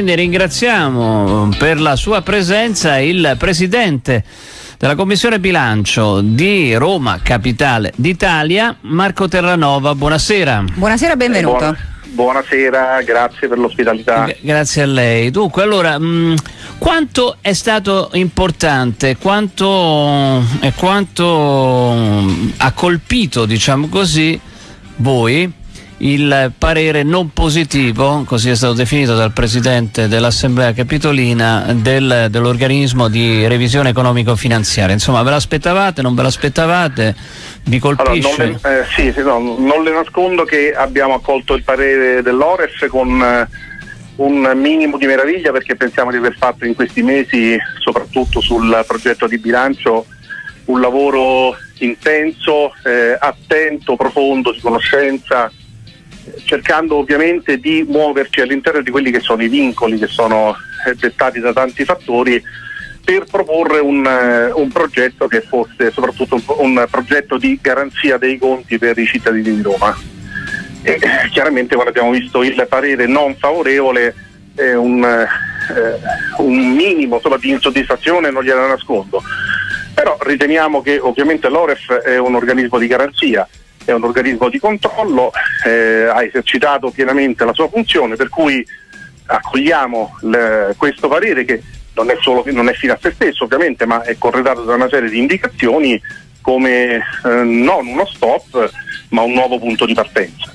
Quindi ringraziamo per la sua presenza il presidente della Commissione Bilancio di Roma, capitale d'Italia, Marco Terranova. Buonasera. Buonasera, benvenuto. Buona, buonasera, grazie per l'ospitalità. Grazie a lei. Dunque, allora, mh, mm, quanto è stato importante, quanto, e quanto mh, mm, ha colpito, diciamo così, voi il parere non positivo, così è stato definito dal Presidente dell'Assemblea Capitolina, del, dell'organismo di revisione economico-finanziaria. Insomma, ve l'aspettavate, non ve l'aspettavate? Vi colpisce? Allora, non, le, eh, sì, sì, no, non le nascondo che abbiamo accolto il parere dell'Oref con eh, un minimo di meraviglia perché pensiamo di aver fatto in questi mesi, soprattutto sul progetto di bilancio, un lavoro intenso, eh, attento, profondo, di conoscenza, cercando ovviamente di muoverci all'interno di quelli che sono i vincoli che sono eh, dettati da tanti fattori per proporre un, eh, un progetto che fosse soprattutto un, un, progetto di garanzia dei conti per i cittadini di Roma. E, chiaramente quando abbiamo visto il parere non favorevole eh, un, eh, un, minimo insomma, di insoddisfazione non gliela nascondo. Però riteniamo che ovviamente l'Oref è un organismo di garanzia è un organismo di controllo, eh, ha esercitato pienamente la sua funzione, per cui accogliamo le, questo parere che non è, solo, non è fine a se stesso ovviamente, ma è corredato da una serie di indicazioni come eh, non uno stop, ma un nuovo punto di partenza.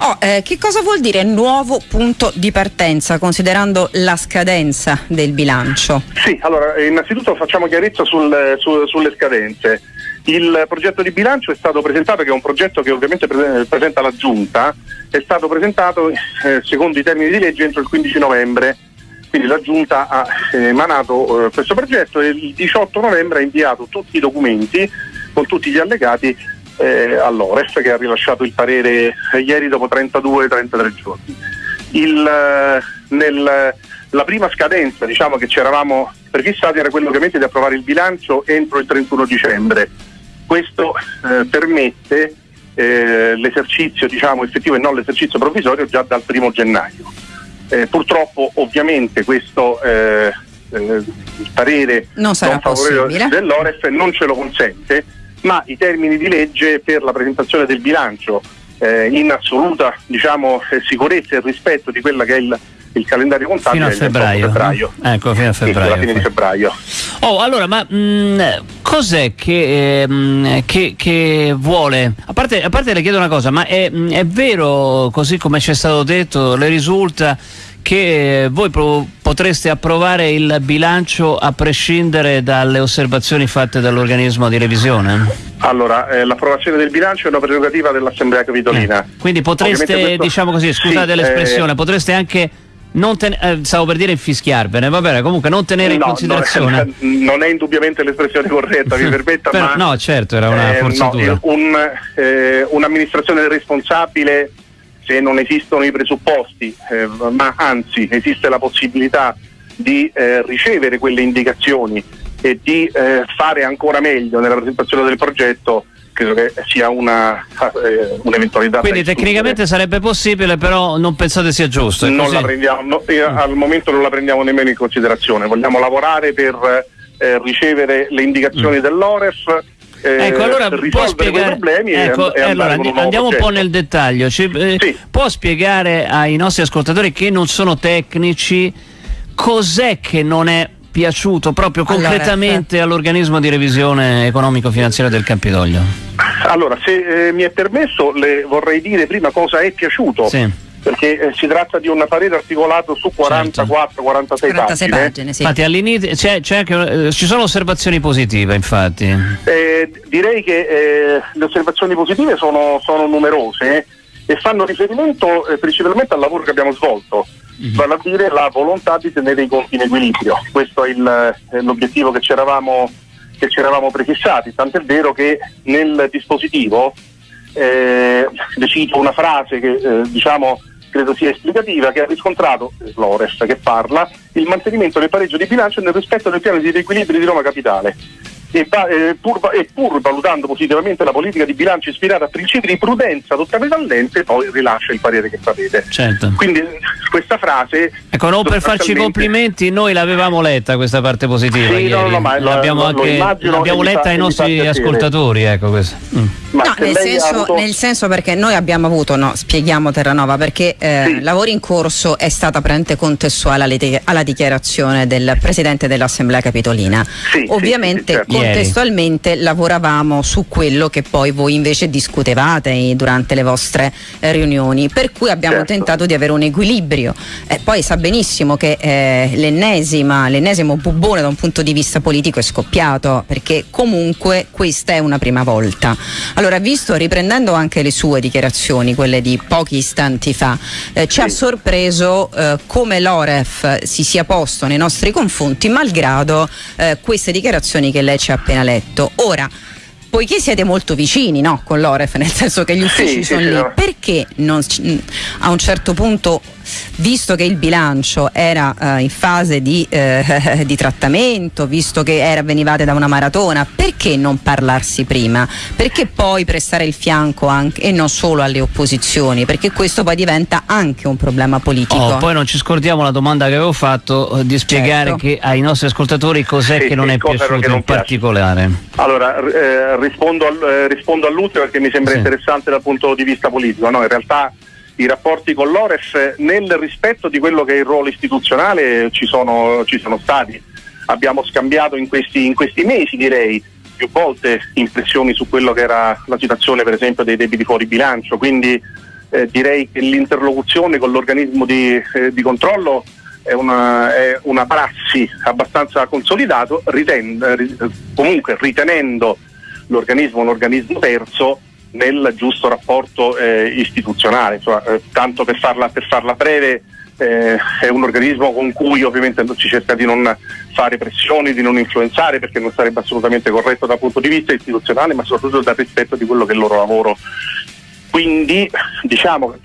Oh, eh, che cosa vuol dire nuovo punto di partenza considerando la scadenza del bilancio? Sì, allora innanzitutto facciamo chiarezza sul, su, sulle scadenze. Il progetto di bilancio è stato presentato, che è un progetto che ovviamente presenta la Giunta, è stato presentato eh, secondo i termini di legge entro il 15 novembre. Quindi la Giunta ha eh, emanato eh, questo progetto e il 18 novembre ha inviato tutti i documenti con tutti gli allegati eh, all'Ores che ha rilasciato il parere eh, ieri dopo 32-33 giorni. Il, eh, nel, la prima scadenza diciamo, che ci eravamo prefissati era quello ovviamente di approvare il bilancio entro il 31 dicembre questo eh, permette eh, l'esercizio diciamo, effettivo e non l'esercizio provvisorio già dal primo gennaio. Eh, purtroppo ovviamente questo eh, eh, parere non, non favorevole dell'Oref non ce lo consente, ma i termini di legge per la presentazione del bilancio eh, in assoluta diciamo, sicurezza e rispetto di quella che è il il calendario contabile fino a febbraio. febbraio. Ecco, fino a febbraio. Sì, fine di febbraio. Oh, allora, ma mh, mm, cos'è che, eh, che, che vuole? A parte, a parte, le chiedo una cosa, ma è, mm, è vero, così come ci è stato detto, le risulta che voi potreste approvare il bilancio a prescindere dalle osservazioni fatte dall'organismo di revisione? Allora, eh, l'approvazione del bilancio è una prerogativa dell'Assemblea Capitolina. Eh, quindi potreste, questo... diciamo così, scusate sì, l'espressione, eh... potreste anche ten- eh, stavo per dire infischiarvare, va bene, comunque non tenere no, in considerazione. Non è, non è indubbiamente l'espressione corretta, mi permetta, Però, ma. No, certo, era una eh, forzatura. No, un, eh, un'amministrazione responsabile, se non esistono i presupposti, eh, ma anzi esiste la possibilità di eh, ricevere quelle indicazioni e di eh, fare ancora meglio nella presentazione del progetto credo che sia una, eh, un'eventualità. Quindi tecnicamente sarebbe possibile, però non pensate sia giusto? Non la prendiamo, no, mm. al momento non la prendiamo nemmeno in considerazione, vogliamo lavorare per eh, ricevere le indicazioni mm. dell'OREF. Eh, ecco, allora può spiegare, problemi ecco, e, e allora un andiamo un po' nel dettaglio. Ci, eh, sì. Può spiegare ai nostri ascoltatori che non sono tecnici cos'è che non è piaciuto proprio concretamente allora, all'organismo di revisione economico-finanziaria del Campidoglio? Allora, se eh, mi è permesso, le vorrei dire prima cosa è piaciuto. Sì perché eh, si tratta di un parere articolato su 44-46 certo. pagine. pagine sì. Infatti all'inizio c'è, c'è anche, eh, ci sono osservazioni positive, infatti. Eh, direi che eh, le osservazioni positive sono, sono numerose e fanno riferimento eh, principalmente al lavoro che abbiamo svolto mm-hmm. vale a dire la volontà di tenere i conti in equilibrio. Questo è, il, è l'obiettivo che ci, eravamo, che ci eravamo prefissati, tant'è vero che nel dispositivo eh, cito una frase che eh, diciamo credo sia esplicativa, che ha riscontrato Flores che parla il mantenimento del pareggio di bilancio nel rispetto del piano di riequilibrio di Roma Capitale. E, e, pur, e, pur, valutando positivamente la politica di bilancio ispirata a principi di prudenza adottati dall'ente, poi rilascia il parere che sapete. Certo. Quindi questa frase. Ecco, non per farci complimenti, noi l'avevamo letta questa parte positiva. Sì, no, no, ma l'abbiamo, la, anche, l'abbiamo letta ai nostri ascoltatori. Ecco mm. No, nel senso, avuto... nel senso, perché noi abbiamo avuto, no, spieghiamo Terranova, perché eh, sì. lavori in corso è stata prende contestuale alla, alla dichiarazione del Presidente dell'Assemblea Capitolina. Sì, Ovviamente certo contestualmente lavoravamo su quello che poi voi invece discutevate durante le vostre eh, riunioni, per cui abbiamo certo. tentato di avere un equilibrio. Eh, poi sa benissimo che eh, l'ennesima, l'ennesimo bubbone da un punto di vista politico è scoppiato, perché comunque questa è una prima volta. Allora, visto, riprendendo anche le sue dichiarazioni, quelle di pochi istanti fa, eh, ci sì. ha sorpreso eh, come l'Oref si sia posto nei nostri confronti, malgrado eh, queste dichiarazioni che lei ci ci ha appena letto. Ora, poiché siete molto vicini no, con l'Oref, nel senso che gli uffici sì, sono sì, lì, no. perché non, a un certo punto visto che il bilancio era eh, in fase di, eh, di, trattamento, visto che era, venivate da una maratona, perché non parlarsi prima? Perché poi prestare il fianco anche, e non solo alle opposizioni? Perché questo poi diventa anche un problema politico. Oh, poi non ci scordiamo la domanda che avevo fatto eh, di spiegare certo. che, ai nostri ascoltatori cos'è sì, che non è piaciuto che non in piace. particolare. Allora, eh, rispondo, al, eh, rispondo all'ultimo perché mi sembra interessante dal punto di vista politico. No, in realtà i rapporti con l'Ores nel rispetto di quello che è il ruolo istituzionale ci sono, ci sono stati. Abbiamo scambiato in questi, in questi mesi direi più volte impressioni su quello che era la situazione per esempio dei debiti fuori bilancio, quindi eh, direi che l'interlocuzione con l'organismo di, eh, di controllo è una, è una, prassi abbastanza consolidato, riten, eh, comunque ritenendo l'organismo un organismo terzo nel giusto rapporto eh, istituzionale, cioè, eh, tanto per farla, per farla breve eh, è un organismo con cui ovviamente si cerca di non fare pressioni, di non influenzare perché non sarebbe assolutamente corretto dal punto di vista istituzionale ma soprattutto dal rispetto di quello che è il loro lavoro. Quindi diciamo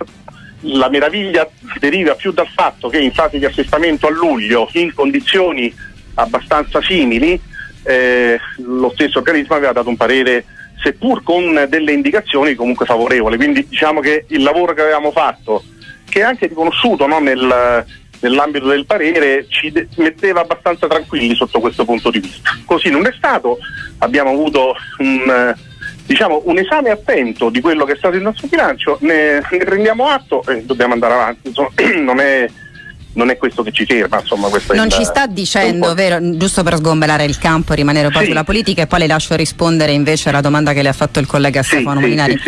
la meraviglia deriva più dal fatto che in fase di assestamento a luglio in condizioni abbastanza simili eh, lo stesso organismo aveva dato un parere seppur con delle indicazioni comunque favorevoli. Quindi diciamo che il lavoro che avevamo fatto, che è anche riconosciuto no, nel, nell'ambito del parere, ci de- metteva abbastanza tranquilli sotto questo punto di vista. Così non è stato, abbiamo avuto un, diciamo, un esame attento di quello che è stato il nostro bilancio, ne, ne prendiamo atto e dobbiamo andare avanti. Insomma, non è non è questo che ci ferma. Insomma, non ci sta dicendo, vero, giusto per sgombelare il campo e rimanere poi sì. sulla politica e poi le lascio rispondere invece alla domanda che le ha fatto il collega sì, Stefano sì, Molinari.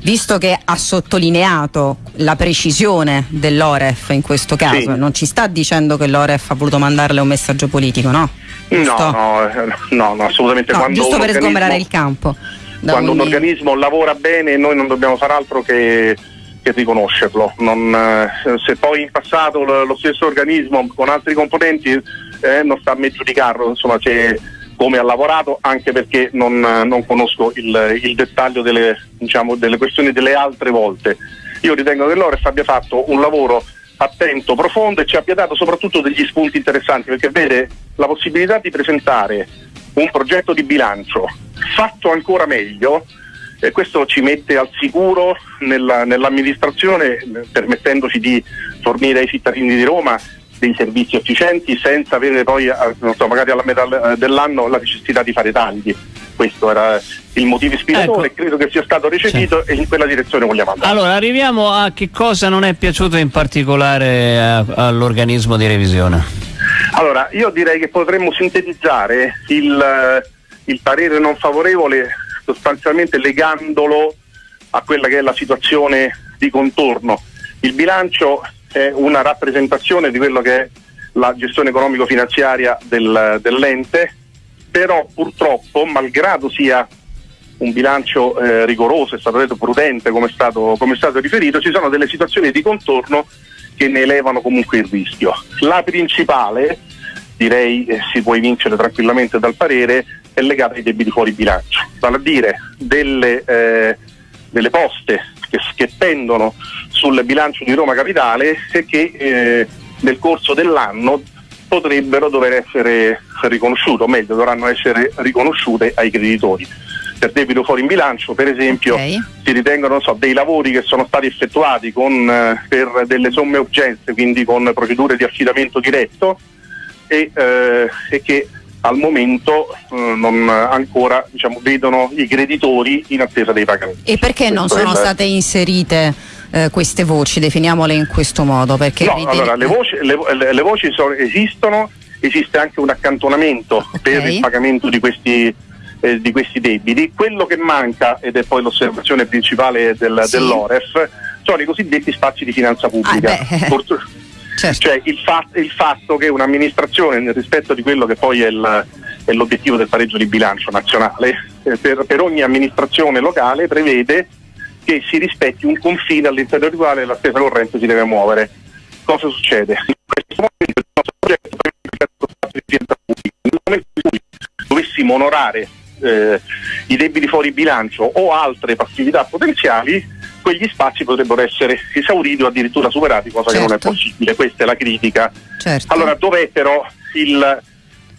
Visto che ha sottolineato la precisione dell'Oref in questo caso, non ci sta dicendo che l'Oref ha voluto mandarle un messaggio politico, no? No, no, no, no, assolutamente. No, giusto per sgomberare il campo. Quando un organismo lavora bene noi non dobbiamo fare altro che che riconoscerlo. Non, eh, se poi in passato lo, stesso organismo con altri componenti eh, non sta a me giudicarlo, insomma c'è come ha lavorato anche perché non, non conosco il, il dettaglio delle, diciamo, delle, questioni delle altre volte. Io ritengo che l'Ores abbia fatto un lavoro attento, profondo e ci abbia dato soprattutto degli spunti interessanti perché vede la possibilità di presentare un progetto di bilancio fatto ancora meglio e questo ci mette al sicuro nella, nell'amministrazione permettendoci di fornire ai cittadini di Roma dei servizi efficienti senza avere poi so, magari alla metà dell'anno la necessità di fare tagli. Questo era il motivo ispiratore ecco. credo che sia stato recepito sì. e in quella direzione vogliamo andare. Allora arriviamo a che cosa non è piaciuto in particolare a, all'organismo di revisione. Allora io direi che potremmo sintetizzare il, il parere non favorevole sostanzialmente legandolo a quella che è la situazione di contorno. Il bilancio è una rappresentazione di quello che è la gestione economico-finanziaria del, dell'ente, però purtroppo, malgrado sia un bilancio eh, rigoroso, è stato detto prudente come è stato, come è stato riferito, ci sono delle situazioni di contorno che ne elevano comunque il rischio. La principale, direi eh, si può evincere tranquillamente dal parere, è legata ai debiti fuori bilancio, vale a dire delle, eh, delle poste che, che, pendono sul bilancio di Roma Capitale e che eh, nel corso dell'anno potrebbero dover essere riconosciute, o meglio dovranno essere riconosciute ai creditori. Per debito fuori in bilancio, per esempio, okay. si ritengono so, dei lavori che sono stati effettuati con, eh, per delle somme urgenze, quindi con procedure di affidamento diretto e, eh, e che al momento eh, non ancora diciamo, vedono i creditori in attesa dei pagamenti. E perché non sono state inserite eh, queste voci? Definiamole in questo modo. Perché no, ritiene... allora, le voci, le, le voci sono, esistono, esiste anche un accantonamento okay. per il pagamento di questi, eh, di questi, debiti. Quello che manca, ed è poi l'osservazione principale del, sì. dell'OREF, sono i cosiddetti spazi di finanza pubblica. Ah, Certo. Cioè il, fa- il, fatto che un'amministrazione, nel rispetto di quello che poi è, il, è l'obiettivo del pareggio di bilancio nazionale, eh, per, per, ogni amministrazione locale prevede che si rispetti un confine all'interno del quale la spesa corrente si deve muovere. Cosa succede? In questo momento il nostro progetto prevede di finanza pubblica. Nel momento in cui dovessimo onorare eh, i debiti fuori bilancio o altre passività potenziali, quegli spazi potrebbero essere esauriti o addirittura superati, cosa certo. che non è certo. possibile. Questa è la critica. Certo. Allora, dov'è però il,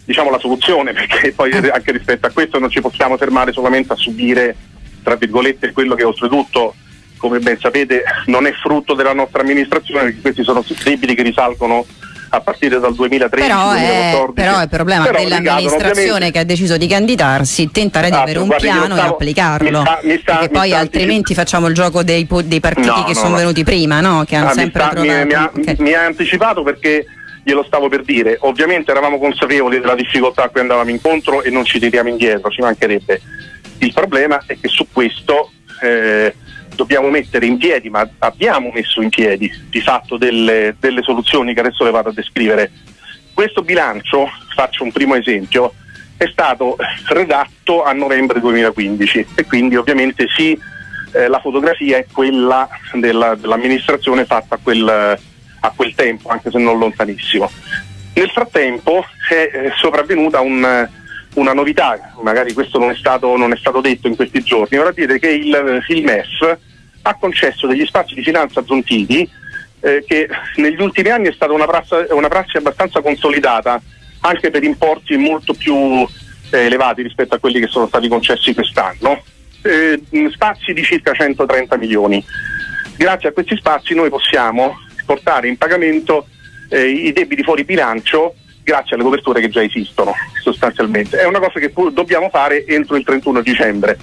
diciamo, la soluzione? Perché poi eh. anche rispetto a questo non ci possiamo fermare solamente a subire, tra virgolette, quello che oltretutto come ben sapete non è frutto della nostra amministrazione, perché questi sono debiti che risalgono a partire dal 2013 però è, però è il problema però dell'amministrazione che ha deciso di candidarsi tentare di ah, avere un piano stavo, e applicarlo mi sta, mi sta, perché poi altrimenti facciamo il gioco dei, dei partiti no, che no, sono no. venuti prima no? che hanno ah, sempre mi, trovato, mi, ha, okay. mi ha anticipato perché glielo stavo per dire ovviamente eravamo consapevoli della difficoltà a cui andavamo incontro e non ci tiriamo indietro ci mancherebbe il problema è che su questo eh, dobbiamo mettere in piedi, ma abbiamo messo in piedi di fatto delle, delle soluzioni che adesso le vado a descrivere. Questo bilancio, faccio un primo esempio, è stato redatto a novembre 2015 e quindi ovviamente sì, eh, la fotografia è quella della, dell'amministrazione fatta a quel, a quel, tempo, anche se non lontanissimo. Nel frattempo è eh, sopravvenuta un, una novità, magari questo non è, stato, non è stato detto in questi giorni, ora dire che il, il MEF ha concesso degli spazi di finanza aggiuntivi eh, che negli ultimi anni è stata una prassi, una prassi abbastanza consolidata anche per importi molto più eh, elevati rispetto a quelli che sono stati concessi quest'anno, eh, spazi di circa 130 milioni. Grazie a questi spazi noi possiamo portare in pagamento eh, i debiti fuori bilancio grazie alle coperture che già esistono sostanzialmente. È una cosa che dobbiamo fare entro il 31 dicembre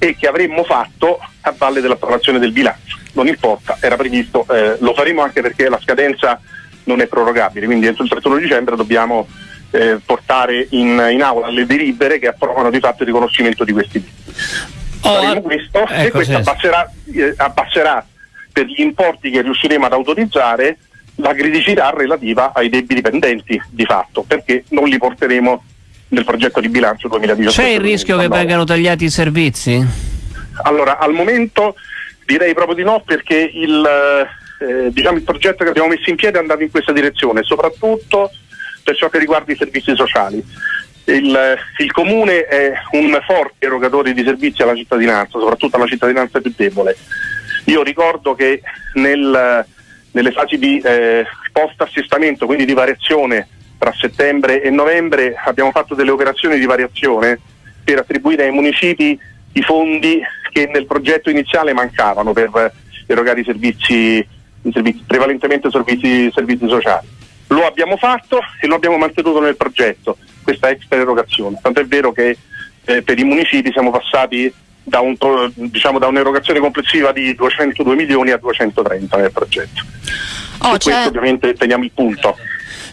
e che avremmo fatto a valle dell'approvazione del bilancio. Non importa, era previsto, eh, lo faremo anche perché la scadenza non è prorogabile, quindi entro il 31 dicembre dobbiamo eh, portare in, in, aula le delibere che approvano di fatto il riconoscimento di questi diritti. Oh, Faremo questo ecco, e questo abbasserà, eh, abbasserà per gli importi che riusciremo ad autorizzare la criticità relativa ai debiti pendenti di fatto, perché non li porteremo nel progetto di bilancio 2018. C'è il rischio che vengano tagliati i servizi? Allora, al momento direi proprio di no perché il, eh, diciamo, il progetto che abbiamo messo in piedi è andato in questa direzione, soprattutto per ciò che riguarda i servizi sociali. Il, il, comune è un forte erogatore di servizi alla cittadinanza, soprattutto alla cittadinanza più debole. Io ricordo che nel, nelle fasi di eh, post-assestamento, quindi di variazione tra settembre e novembre abbiamo fatto delle operazioni di variazione per attribuire ai municipi i fondi che nel progetto iniziale mancavano per erogare i servizi, i servizi prevalentemente servizi, servizi, sociali. Lo abbiamo fatto e lo abbiamo mantenuto nel progetto, questa extra erogazione. Tanto è vero che eh, per i municipi siamo passati da, un, diciamo, da, un'erogazione complessiva di 202 milioni a 230 nel progetto. Oh, Su questo ovviamente teniamo il punto.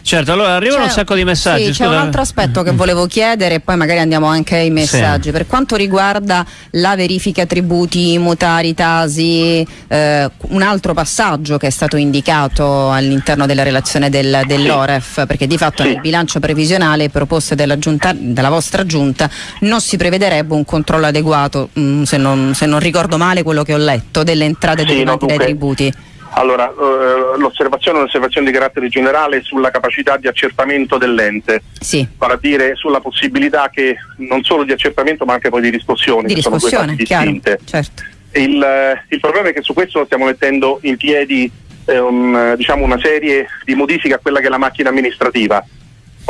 Certo, allora arrivano un sacco di messaggi. Sì, c'è un altro aspetto che volevo chiedere e poi magari andiamo anche ai messaggi. Sì. Per quanto riguarda la verifica tributi, mutari, tasi, eh, un altro passaggio che è stato indicato all'interno della relazione del, dell'OREF, perché di fatto sì. nel bilancio previsionale proposte della, giunta, della, vostra giunta non si prevederebbe un controllo adeguato, mh, mm, se, non, se, non, ricordo male quello che ho letto, delle entrate derivanti no, dai tributi. Allora, eh, l'osservazione è un'osservazione di carattere generale sulla capacità di accertamento dell'ente, sì. vale a dire sulla possibilità che non solo di accertamento ma anche poi di riscossione, di riscossione, chiaro, certo. il, eh, il, problema è che su questo stiamo mettendo in piedi eh, un, diciamo una serie di modifiche a quella che è la macchina amministrativa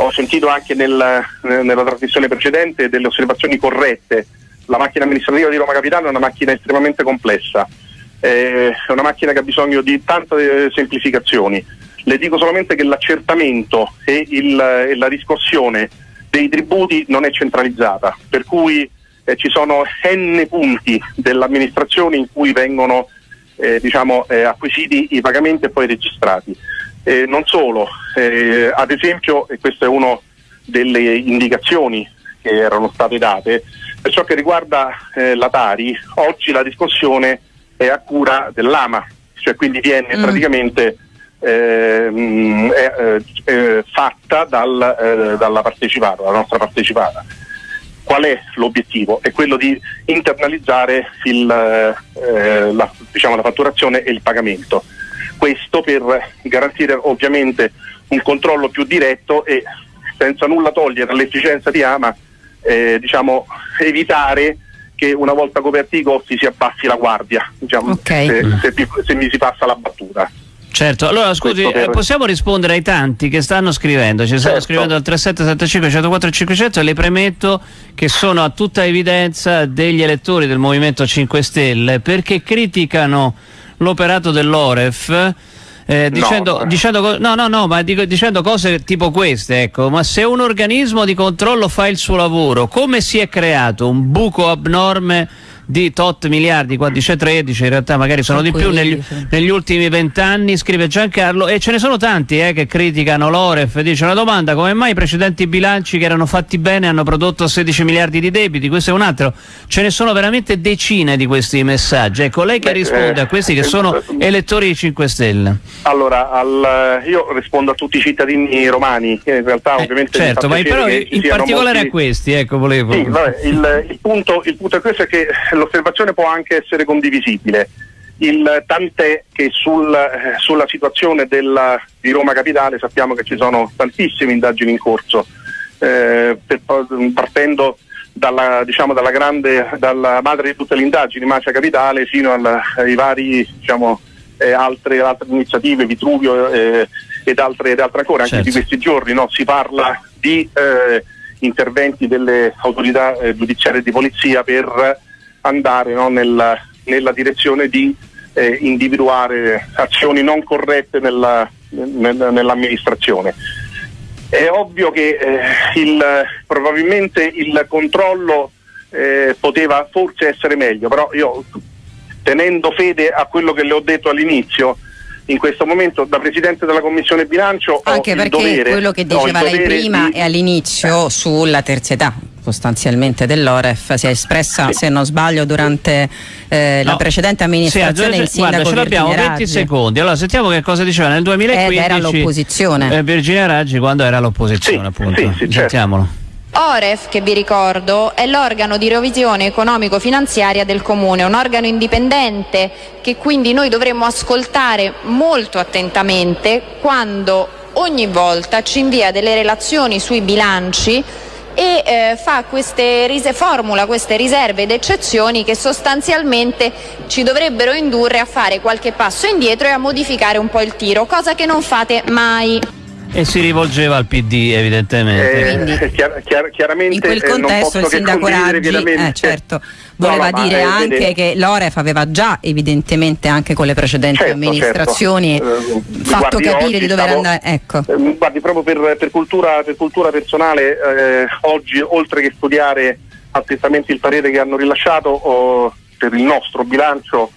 ho sentito anche nel, nella trasmissione precedente delle osservazioni corrette. La macchina amministrativa di Roma Capitale è una macchina estremamente complessa, eh, è una macchina che ha bisogno di tante semplificazioni. Le dico solamente che l'accertamento e, il, e la riscossione dei tributi non è centralizzata, per cui eh, ci sono n punti dell'amministrazione in cui vengono eh, diciamo, eh, acquisiti i pagamenti e poi registrati. Eh, non solo, eh, ad esempio, e questa è una delle indicazioni che erano state date, per ciò che riguarda eh, la Tari, oggi la discussione è a cura dell'AMA, cioè quindi viene mm. praticamente ehm, eh, fatta dal, dalla partecipata, la nostra partecipata. Qual è l'obiettivo? È quello di internalizzare il, la, diciamo, la fatturazione e il pagamento questo per garantire ovviamente un controllo più diretto e senza nulla togliere all'efficienza di Ama eh, diciamo, evitare che una volta coperti i costi si abbassi la guardia diciamo, okay. se, se, se mi si passa la battuta. Certo, allora scusi, per... eh, possiamo rispondere ai tanti che stanno scrivendo, ci stanno certo. scrivendo al 3775 104 500 e le premetto che sono a tutta evidenza degli elettori del Movimento 5 Stelle perché criticano l'operato dell'Oref eh, dicendo, no. Dicendo, no, no, no, ma dico, dicendo cose tipo queste, ecco, ma se un organismo di controllo fa il suo lavoro, come si è creato un buco abnorme di tot miliardi, qua dice 13, in realtà magari sono di più negli, negli ultimi vent'anni, scrive Giancarlo, e ce ne sono tanti eh, che criticano l'Oref, dice una domanda, come mai i precedenti bilanci che erano fatti bene hanno prodotto 16 miliardi di debiti, questo è un altro, ce ne sono veramente decine di questi messaggi, ecco lei che Beh, risponde eh, a questi che sono eh, elettori di 5 Stelle. Allora, al, io rispondo a tutti i cittadini romani, che in realtà eh, ovviamente... Certo, ma però in particolare molti... a questi, ecco volevo... Sì, vabbè, il, il, punto, il punto è questo, è che l'osservazione può anche essere condivisibile. Il, tant'è che sul, eh, sulla situazione della, di Roma Capitale sappiamo che ci sono tantissime indagini in corso, eh, per, partendo dalla, diciamo, dalla, grande, dalla, madre di tutte le indagini, Macia Capitale, fino alla, ai vari diciamo, eh, altre, altre, iniziative, Vitruvio eh, ed, altre, ed, altre, ancora. Anche certo. di questi giorni no? si parla di eh, interventi delle autorità eh, giudiziarie di polizia per andare no, nella, nella, direzione di eh, individuare azioni non corrette nella, nel, nell'amministrazione. È ovvio che eh, il, probabilmente il controllo eh, poteva forse essere meglio, però io tenendo fede a quello che le ho detto all'inizio, in questo momento da Presidente della Commissione Bilancio anche perché dovere, quello che diceva lei prima di... e all'inizio sulla terzietà sostanzialmente dell'Oref si è espressa se non sbaglio durante eh, no. la precedente amministrazione sì, il sindaco guarda, ce l'abbiamo 20 secondi. Allora sentiamo che cosa diceva. Nel 2015 Ed era l'opposizione. eh, Virginia Raggi quando era l'opposizione sì, appunto. sì, sì, sentiamolo. Certo. OREF, che vi ricordo, è l'organo di revisione economico-finanziaria del Comune, un organo indipendente che quindi noi dovremmo ascoltare molto attentamente quando ogni volta ci invia delle relazioni sui bilanci e eh, queste formula queste riserve ed eccezioni che sostanzialmente ci dovrebbero indurre a fare qualche passo indietro e a modificare un po' il tiro, cosa che non fate mai. E si rivolgeva al PD evidentemente. Eh, chiar- chiar- chiaramente in quel contesto il sindaco Raggi eh, certo, voleva no, no, dire anche vede... che l'Oref aveva già evidentemente anche con le precedenti certo, amministrazioni certo. Eh, fatto guardi, capire di dover stavo, andare. Ecco. Eh, guardi, proprio per, per, cultura, per cultura, personale, eh, oggi oltre che studiare attentamente il parere che hanno rilasciato oh, per il nostro bilancio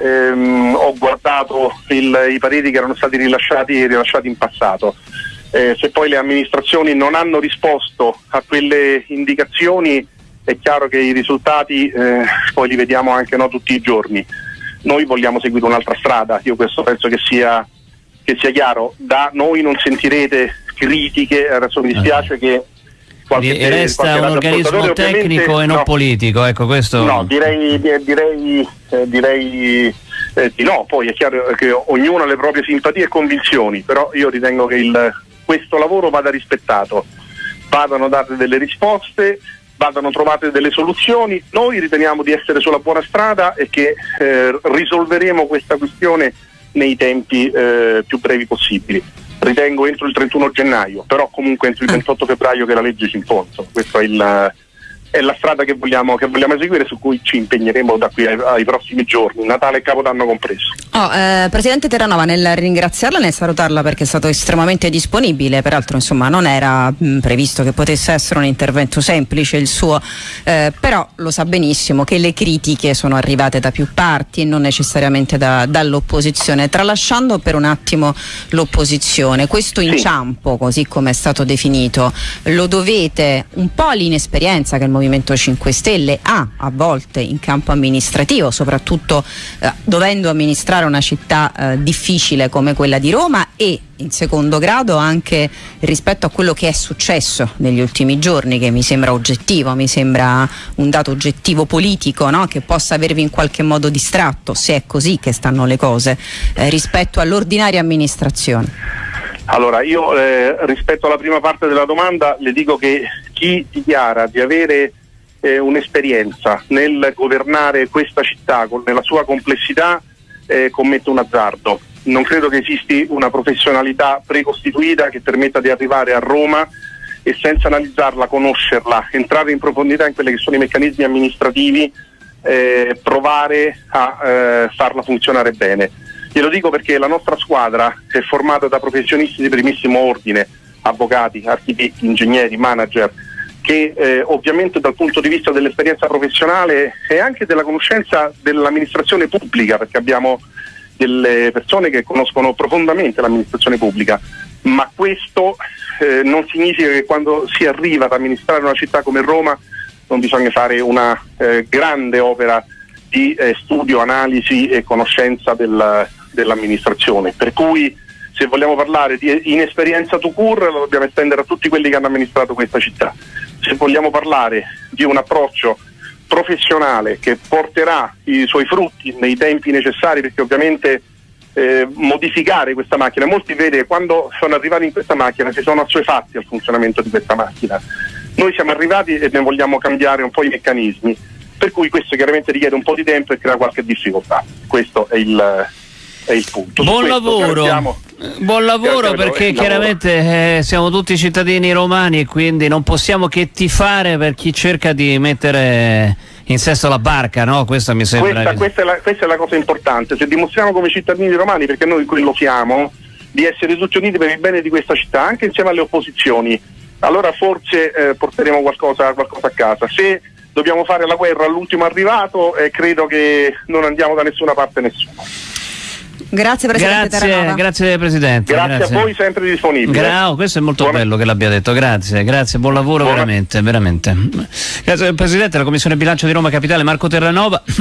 ehm, ho guardato il, i pareri che erano stati rilasciati, rilasciati in passato. Eh, se poi le amministrazioni non hanno risposto a quelle indicazioni è chiaro che i risultati eh, poi li vediamo anche no, tutti i giorni. Noi vogliamo seguire un'altra strada, io questo penso che sia, che sia chiaro. Da noi non sentirete critiche, adesso mi dispiace uh che qualche, resta qualche un organismo tecnico e non no, politico, ecco questo. No, direi, direi, eh, direi eh, di no, poi è chiaro che ognuno ha le proprie simpatie e convinzioni, però io ritengo che il, questo lavoro vada rispettato, vadano date delle risposte, vadano trovate delle soluzioni, noi riteniamo di essere sulla buona strada e che eh, risolveremo questa questione nei tempi eh, più brevi possibili. ritengo entro il 31 gennaio, però comunque entro il 28 ah. febbraio che la legge ci impone. Questo è il è la strada che vogliamo, che vogliamo, eseguire, su cui ci impegneremo da qui ai, ai prossimi giorni, Natale e Capodanno compreso. Oh, eh, Presidente Terranova, nel ringraziarla e nel salutarla perché è stato estremamente disponibile, peraltro insomma, non era mh, mm, previsto che potesse essere un intervento semplice il suo, eh, però lo sa benissimo che le critiche sono arrivate da più parti e non necessariamente da, dall'opposizione. Tralasciando per un attimo l'opposizione, questo inciampo, sì. così come è stato definito, lo dovete un po' all'inesperienza che il Movimento 5 Stelle ha a volte in campo amministrativo, soprattutto eh, dovendo amministrare una città eh, difficile come quella di Roma e in secondo grado anche rispetto a quello che è successo negli ultimi giorni, che mi sembra oggettivo, mi sembra un dato oggettivo politico no? che possa avervi in qualche modo distratto, se è così che stanno le cose, eh, rispetto all'ordinaria amministrazione. Allora, io eh, rispetto alla prima parte della domanda le dico che chi dichiara di avere eh, un'esperienza nel governare questa città con, nella sua complessità eh, commette un azzardo. Non credo che esisti una professionalità precostituita che permetta di arrivare a Roma e senza analizzarla, conoscerla, entrare in profondità in quelli che sono i meccanismi amministrativi, eh, provare a eh, farla funzionare bene Glielo dico perché la nostra squadra è formata da professionisti di primissimo ordine, avvocati, architetti, ingegneri, manager, che eh, ovviamente dal punto di vista dell'esperienza professionale e anche della conoscenza dell'amministrazione pubblica, perché abbiamo delle persone che conoscono profondamente l'amministrazione pubblica, ma questo eh, non significa che quando si arriva ad amministrare una città come Roma non bisogna fare una eh, grande opera di eh, studio, analisi e conoscenza del, dell'amministrazione. Per cui se vogliamo parlare di inesperienza to cure lo dobbiamo estendere a tutti quelli che hanno amministrato questa città. Se vogliamo parlare di un approccio professionale che porterà i suoi frutti nei tempi necessari, perché ovviamente eh, modificare questa macchina, molti vede quando sono arrivati in questa macchina si sono assuefatti al funzionamento di questa macchina. Noi siamo arrivati e ne vogliamo cambiare un po' i meccanismi, per cui questo chiaramente richiede un po' di tempo e crea qualche difficoltà. Questo è il, è il punto. Buon lavoro. Buon lavoro perché chiaramente eh, siamo tutti cittadini romani e quindi non possiamo che tifare per chi cerca di mettere in sesto la barca, no? Questo mi sembra. Questa, questa, è la, questa, è la, cosa importante. Se dimostriamo come cittadini romani, perché noi quello siamo, di essere tutti uniti per il bene di questa città, anche insieme alle opposizioni, allora forse eh, porteremo qualcosa, qualcosa, a casa. Se dobbiamo fare la guerra all'ultimo arrivato, eh, credo che non andiamo da nessuna parte nessuno. Grazie Presidente grazie, grazie Presidente. Grazie, grazie, a voi sempre disponibile. Gra- questo è molto Buona... bello che l'abbia detto, grazie, grazie, buon lavoro Buona... veramente, veramente. Grazie Presidente della Commissione Bilancio di Roma Capitale Marco Terranova.